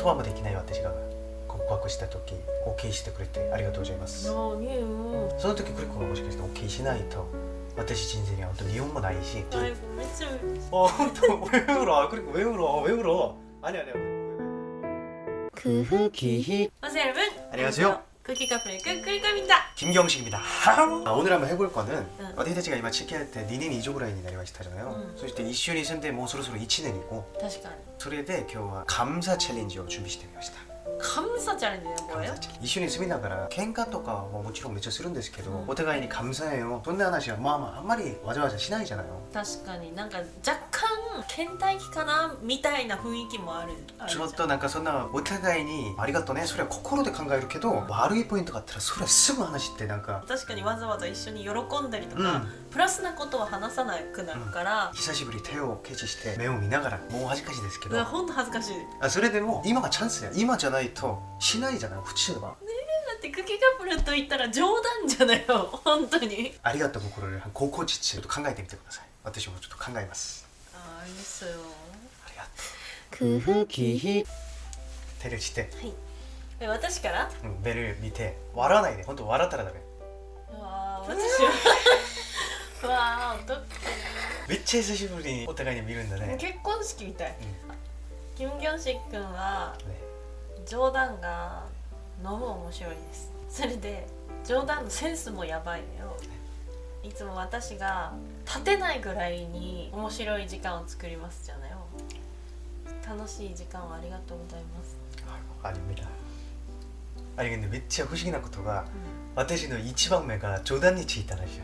言葉もできない私が告白した時 OK してくれてありがとうございます何よその時クリコがもしかして OK しないと私人生には本当に日本もないしあめっちゃ어 또 왜 울어? 그리고 왜 울어? 왜 울어? 아니 아니. 크기 まずやる分 안녕하세요. クッキーカップルくっくりかみだ 김경식입니다. 아, 오늘 한번 해볼 거는 응. 어디다지가 이마 치키할 때 2年 2조ぐらいになりました잖아요. 응. そして一緒に住んでもうそろそろ1年이고 確かにそれで今日は 감사 챌린지を準備してみました.カムサチャレンジねこれ 감사 챌린지. 一緒に住みながら喧嘩とかももちろんめっちゃするんですけど、うんお互いに 감사해요. そんな話はまあまああんまりわざわざしないじゃないよ。確かになんか若干 倦怠期かなみたいな雰囲気もあるちょっとなんかそんなお互いにありがとうね。それは心で考えるけど悪いポイントがあったらそれはすぐ話してなんか。確かにわざわざ一緒に喜んだりとか、うん。プラスなことは話さなくなるから、久しぶり手をケチして目を見ながらもう恥ずかしいですけど。ほんと恥ずかしい。だあそれでも今がチャンスや。今じゃないとしないじゃない普通はってクッキーカップルと言ったら冗談じゃないよ。本当に。ありがとう心で高校実ちょっと考えてみてください。私もちょっと考えますああいいっすよありがとう空気手でして、はいえ私からうん、ベル見て笑わないで本当笑ったらダメうわー私はうわーどっめっちゃ久しぶりにお互いに見るんだね、結婚式みたい。うんキム・ギョンシッ君はね冗談がのむ面白いです。それで冗談のセンスもやばいのよ。いつも私が立てないぐらいに面白い時間を作りますじゃないよ楽しい時間をありがとうございます、 아닙니다 아니 근데 めっちゃ不思議なことがうん私の一番目が冗談についたらしい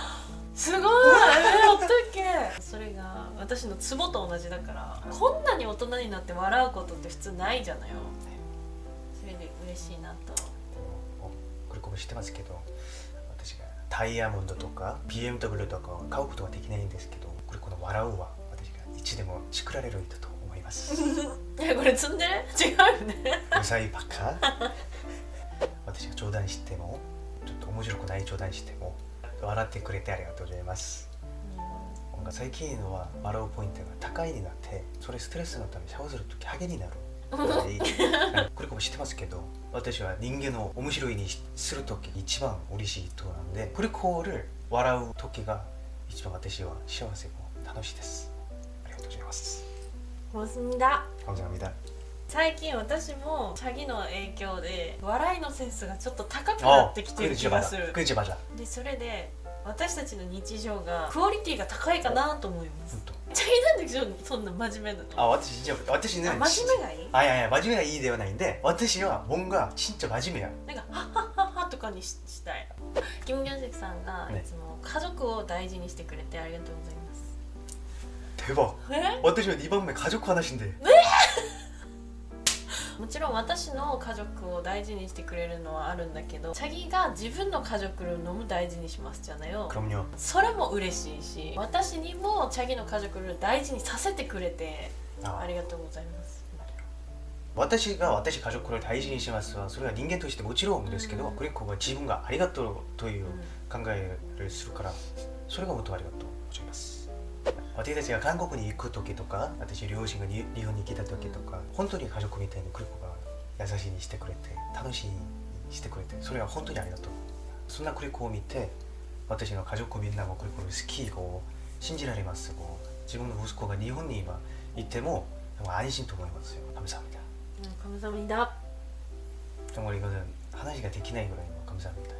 すごいえー、おったっけそれが私のツボと同じだからこんなに大人になって笑うことって普通ないじゃないよそれで嬉しいなとこれこも知ってますけど私が ダイヤモンドとか BMW とかを買うことはできないんですけどこれこの笑うは私がいつでも作られるんだと思います。え これ積んでる？違うよね。うざいバカ私が冗談してもちょっと面白くない冗談しても笑ってくれてありがとうございます。最近のは笑うポイントが高いになってそれストレスのためシャワーするときハゲになる。これこも知ってますけど私は人間を面白いにする時一番嬉しい人なんでこれこる笑う時が一番私は幸せも楽しいですありがとうございます 고맙습니다 감사합니다 最近私もチャギの影響で笑いのセンスがちょっと高くなってきてる気がする 그지맞아 でそれで 私たちの日常がクオリティが高いかなと思います 本当チャギなんでしょそんな真面目なのあ私じゃ私ねあ真面目がいいあいやいや真面目がいいではないんで私は뭔가 진짜真面目やなんかハッハッハッハとかにししたいキム・ギョンシクさんがいつも家族を大事にしてくれてありがとうございます 대박 え 私は2番目家族話で もちろん私の家族を大事にしてくれるのはあるんだけどチャギが自分の家族のも大事にしますじゃないよ。それも嬉しいし私にもチャギの家族を大事にさせてくれてあ。りがとうございます。私が私家族を大事にしますはそれは人間としてもちろんですけど、うん、クリコは自分がありがとうという考えをするから、それがもっとありがとうございます。私たちが韓国に行く時とか私両親がに日本に来た時とか、本当に家族みたいにクリコが優しいにしてくれて楽しいにしてくれてそれは本当にありがとうそんなクリコを見て私の家族みんなもクリコの好きを信じられますこう自分の息子が日本に今いても安心と思いますよ감사합니다 うん감사합니다 정말 이거는話ができないぐらいの감사합니다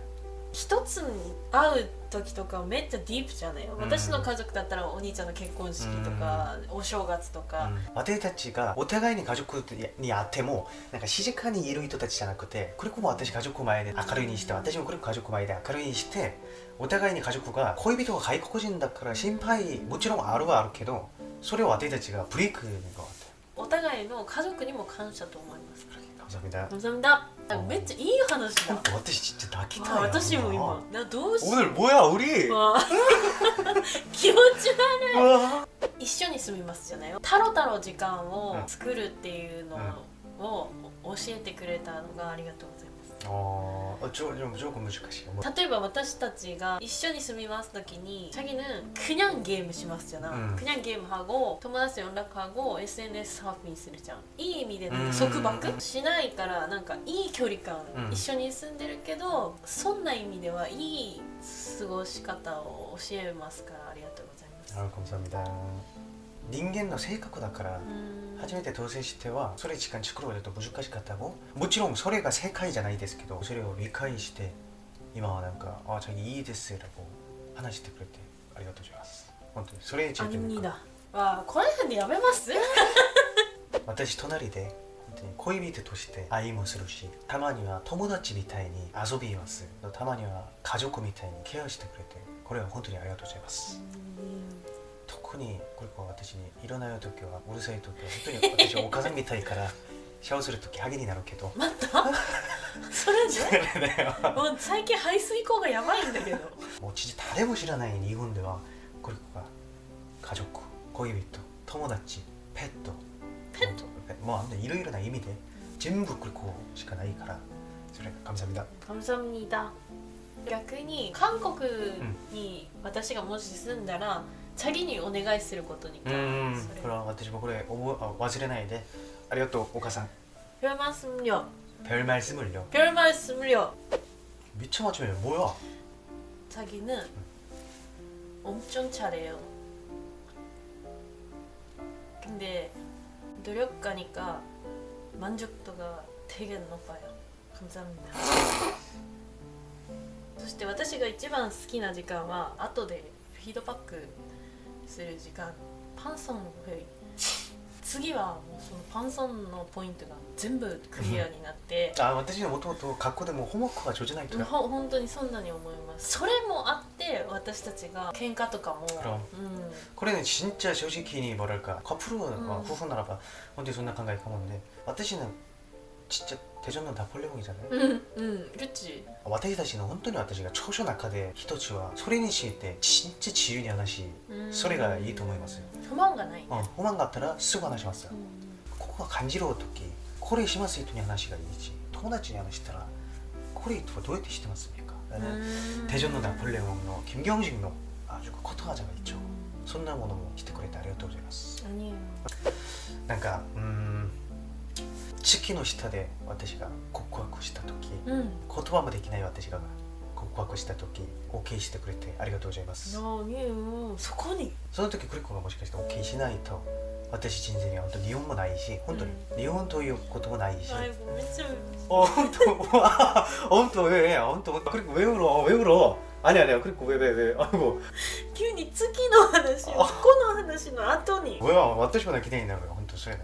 一つに会う時とかめっちゃディープじゃない？よ、うん。私の家族だったらお兄ちゃんの結婚式とか、お正月とか、私たちがお互いに家族に会ってもなんか静かにいる人たちじゃなくてこれこも私家族前で明るいにして私もこれ家族前で明るいにしてお互いに家族が恋人が外国人だから心配もちろんあるはあるけどそれを私たちがブレイクに変わって。お互いの家族にも感謝と思いますざみだ。望みだ。めっちゃいい話だ。私ちょっと泣きたい私も今。などうしよう。気持ち悪い。一緒に住みますじゃない？タロタロ時間を作るっていうのを教えてくれたのがありがとうございます。어, 어, 조, 좀 조금 難しい. 뭐, 例えば私たちが一緒に住みます時に자기는 그냥 게임 しますじゃな、うん 그냥ゲーム하고友達と連絡하고 SNS サーフィンするじゃんいい意味でなんうんか束縛しないからなんかいい距離感、うん一緒に住んでるけどそんな意味ではいい過ごし方を教えますからありがとうございます 아, 감사합니다. 人間の性格だからうん初めて当選してはそれ時間作るのと難しかったももちろんそれが正解じゃないですけどそれを理解して今はなんか「あ자기いいです」とこう話してくれてありがとうございます本当にそれについて 아닙니다 와この辺でやめます私隣で本当に恋人として愛もするしたまには友達みたいに遊びますたまには家族みたいにケアしてくれてこれは本当にありがとうございます こにこれ私にいらない時はうるさい時は本当に私はお母さんみたいから シャワーする時ハゲになるけど。また？それじゃもう最近排水口がやばいんだけど。もう父誰も知らない日本ではこれが家族恋人友達ペット。ペット？もういろいろな意味で全部これこしかないから。それ神様だ神様にいた。逆に韓国に私がもし住んだら、 チャギにお願いすることにうそんれこれは私もこれ覚えあ忘れないでありがとうお母さん 별 말씀요 별 말씀을요 별 말씀을요 미쳐 맞추면 뭐야 자기는 엄청 잘해요 근데 노력가니까 만족도가 되게 높아요 감사합니다 そして私が一番好きな時間は後でフィードバック する時間パンソンフェイ次はもうそのパンソンのポイントが全部クリアになってあ私のもともと学校でもホームワークが上手ないとよほ本当にそんなに思いますそれもあって私たちが喧嘩とかも、 그럼 う これね진짜솔직히뭐랄까 커플은 음. 와, 후나라봐本当にそんな考えかもんで私の 진짜 대전은 다 폴리곤이잖아요. 응, 응, 그치. 아, 와타시다시는 혼돈이 왔다시가 초쇼 나카데 히토치와 소리니시 때 진짜 지윤이 하나시 음. 소리가 이 동호에 어, 왔어요. 음. 호만가나이. 어, 호만가타라 쓰고 하나시 왔어요. 코가 간지러워 토끼. 코레 시마스 히토니 하나시가 이지. 토나치니 하나시더라. 코레 히토가 도에테 시테마스입니까? 나는 음. 대전노 나폴레옹노 김경식노 아주 그 커터하자가 있죠. 손나무노 뭐 히토코레 다리오토 고자이마스. 아니에요. 그러니까 음. 月の下で私が告白した時うん言葉もできない私が告白した時 OK してくれてありがとうございます。何よそこにその時クリコがもしかして OK しないと私人生には本当に日本もないし本当に日本ということもないし。 아이고 미쳐 어, 또, 와, 어, 또 왜, 어, 또, 그리고 왜 울어, 왜 울어? 아니 아니야, 그리고 왜, 왜, 왜, 아이고, 急に月の話をこの話の後に 뭐야, 私も기대이 나고요, 혼또それだ.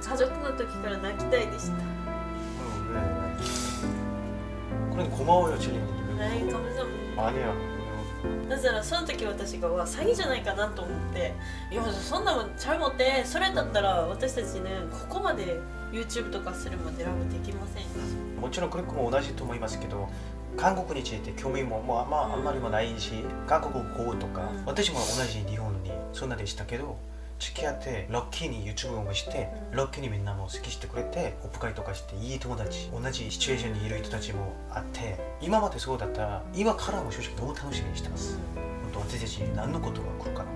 家族の時から泣きたいでした 그래 고마워요 칠리님 はい 감사합니다 아니야 だからその時私がわ詐欺じゃないかなと思っていやそんなのちゃうもってそれだったら私たちねここまで YouTube とかするまでラブできませんでしもちろんクリックも同じと思いますけど韓国について興味も、まあまあ、あんまりもないし韓国語とか、うん私も同じ日本にそんなでしたけど 付き合ってラッキーに YouTube をして、うんラッキーにみんなも好きしてくれてオフ会とかしていい友達同じシチュエーションにいる人たちもあって今までそうだったら今からも正直どう楽しみにしてます、本当私たちに何のことが来るかな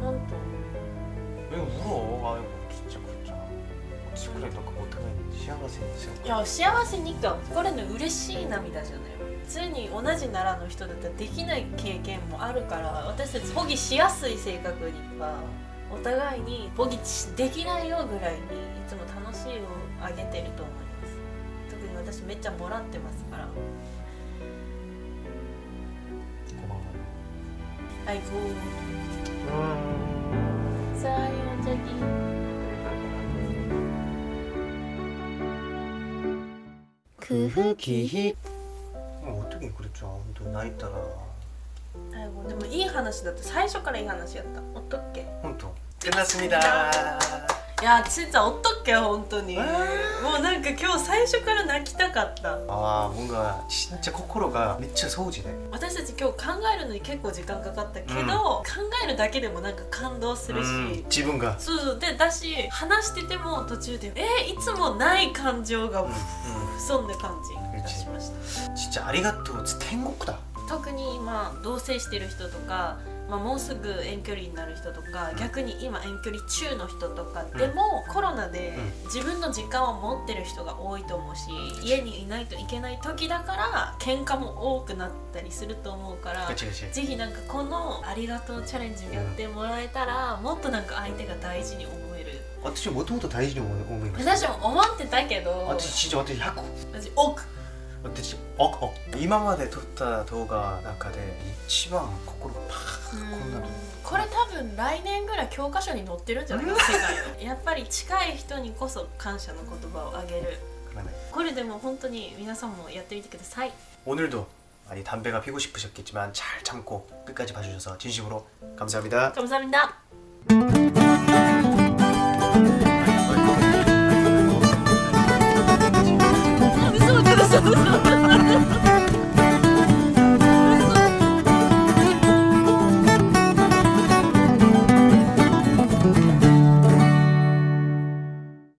た本 왜 울어? 아이고 진짜 그렇잖아. 친구랑 너그 못하면 시합하세요. 当いや幸せにかこれね嬉しい涙じゃない普通に同じ奈良の人だったらできない経験もあるから私たち保疑しやすい性格には お互いにボギチできないよぐらいにいつも楽しいをあげてると思います。特に私めっちゃもらってますから。はいこうさあよじゃきもうにれちゃ泣いたら。でもいい話だって最初からいい話やった。おっとっけ？ 끝났습니다. いやちんちゃんおっとっけ本当にえーもうなんか今日最初から泣きたかった 아 뭔가 진짜 코코로가 미쳐 소우지네. 私たち今日考えるのに結構時間かかったけど、うん考えるだけでもなんか感動するし、 음, 지분가. そうそうでだし話してても途中でえー、いつもない感情が 음, 음. 潜んだ感じがしました 진짜 아리가또天国だ. 特に今同棲してる人とか、 まあ、もうすぐ遠距離になる人とか、うん、逆に今遠距離中の人とかでも、コロナで自分の時間を持ってる人が多いと思うし、家にいないといけない時だから喧嘩も多くなったりすると思うからぜひなんかこの「ありがとうチャレンジ」やってもらえたら、もっとなんか相手が大事に思える。私もともと大事に思いました私も思ってたけど私진짜私100私億私億今まで撮った動画の中で一番心パーこんなの。これ多分来年ぐらい教科書に載ってるんじゃないかな世界のやっぱり近い人にこそ感謝の言葉をあげる 그러네. これでも本当に皆さんもやってみてください 오늘도 많이 담배가 피고 싶으셨겠지만 잘 참고 끝까지 봐주셔서 진심으로 감사합니다. 감사합니다